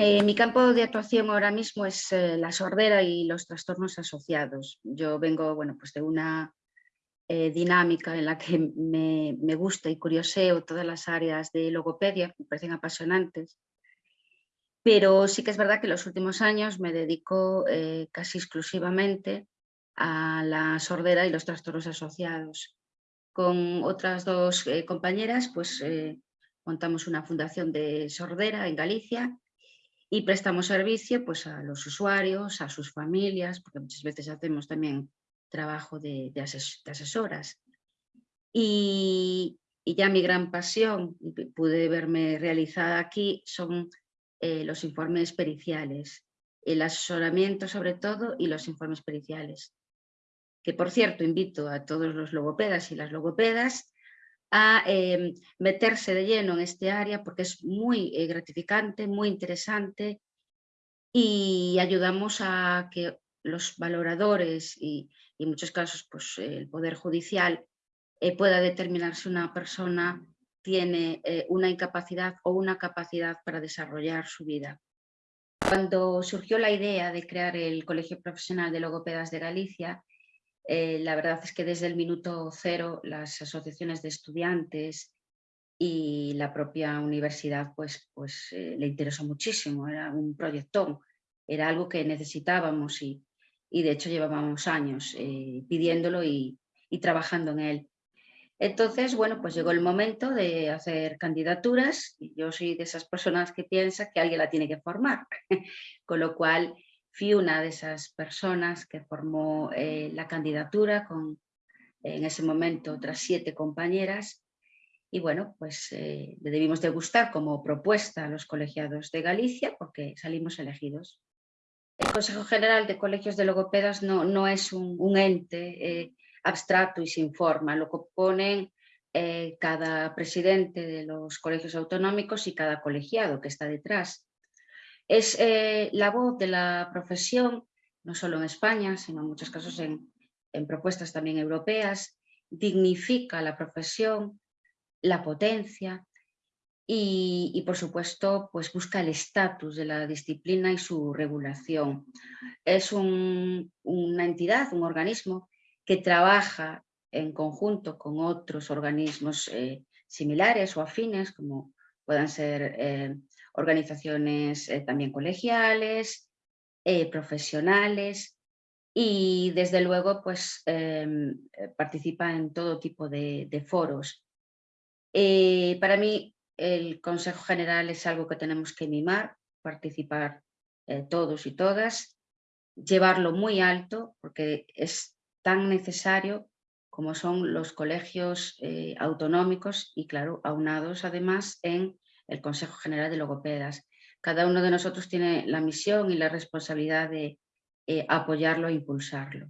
Eh, mi campo de actuación ahora mismo es eh, la sordera y los trastornos asociados. Yo vengo bueno, pues de una eh, dinámica en la que me, me, gusta y curioseo todas las áreas de logopedia, me parecen apasionantes. Pero sí que es verdad que en los últimos años me dedico casi exclusivamente a la sordera y los trastornos asociados. Con otras dos compañeras pues montamos una fundación de sordera en Galicia y prestamos servicio pues, a los usuarios, a sus familias, porque muchas veces hacemos también trabajo de, asesoras. Y, y, ya mi gran pasión, pude verme realizada aquí, son eh, los informes periciales, el asesoramiento sobre todo y los informes periciales. Que por cierto invito a todos los logopedas y las logopedas a eh, meterse de lleno en este área porque es muy eh, gratificante, muy interesante y ayudamos a que los valoradores y, en muchos casos pues, el Poder Judicial eh, pueda determinar si una persona tiene una incapacidad o una capacidad para desarrollar su vida. Cuando surgió la idea de crear el Colegio Profesional de Logopedas de Galicia, eh, la verdad es que desde el minuto cero las asociaciones de estudiantes y la propia universidad pues, pues eh, le interesó muchísimo, era un proyectón, era algo que necesitábamos y, y de hecho llevábamos años eh, pidiéndolo y, trabajando en él. Entonces, bueno, pues llegó el momento de hacer candidaturas yo soy de esas personas que piensa que alguien la tiene que formar, con lo cual fui una de esas personas que formó eh, la candidatura con en ese momento otras siete compañeras y bueno, pues eh, le debimos de gustar como propuesta a los colegiados de Galicia porque salimos elegidos. El Consejo General de Colegios de Logopedas no, no es un, ente eh, abstracto y sin forma, lo componen cada presidente de los colegios autonómicos y cada colegiado que está detrás. Es eh, la voz de la profesión, no solo en España, sino en muchos casos en, propuestas también europeas, dignifica la profesión, la potencia y, por supuesto pues busca el estatus de la disciplina y su regulación. Es una entidad, un organismo que trabaja en conjunto con otros organismos eh, similares o afines como puedan ser eh, organizaciones eh, también colegiales, eh, profesionales y desde luego pues em, eh, participa en todo tipo de, foros. para mí el Consejo General es algo que tenemos que mimar, participar todos y todas, llevarlo muy alto porque es tan necesario como son los colegios autonómicos y claro, aunados además en el Consejo General de Logopedas. Cada uno de nosotros tiene la misión y la responsabilidad de eh, apoyarlo e impulsarlo.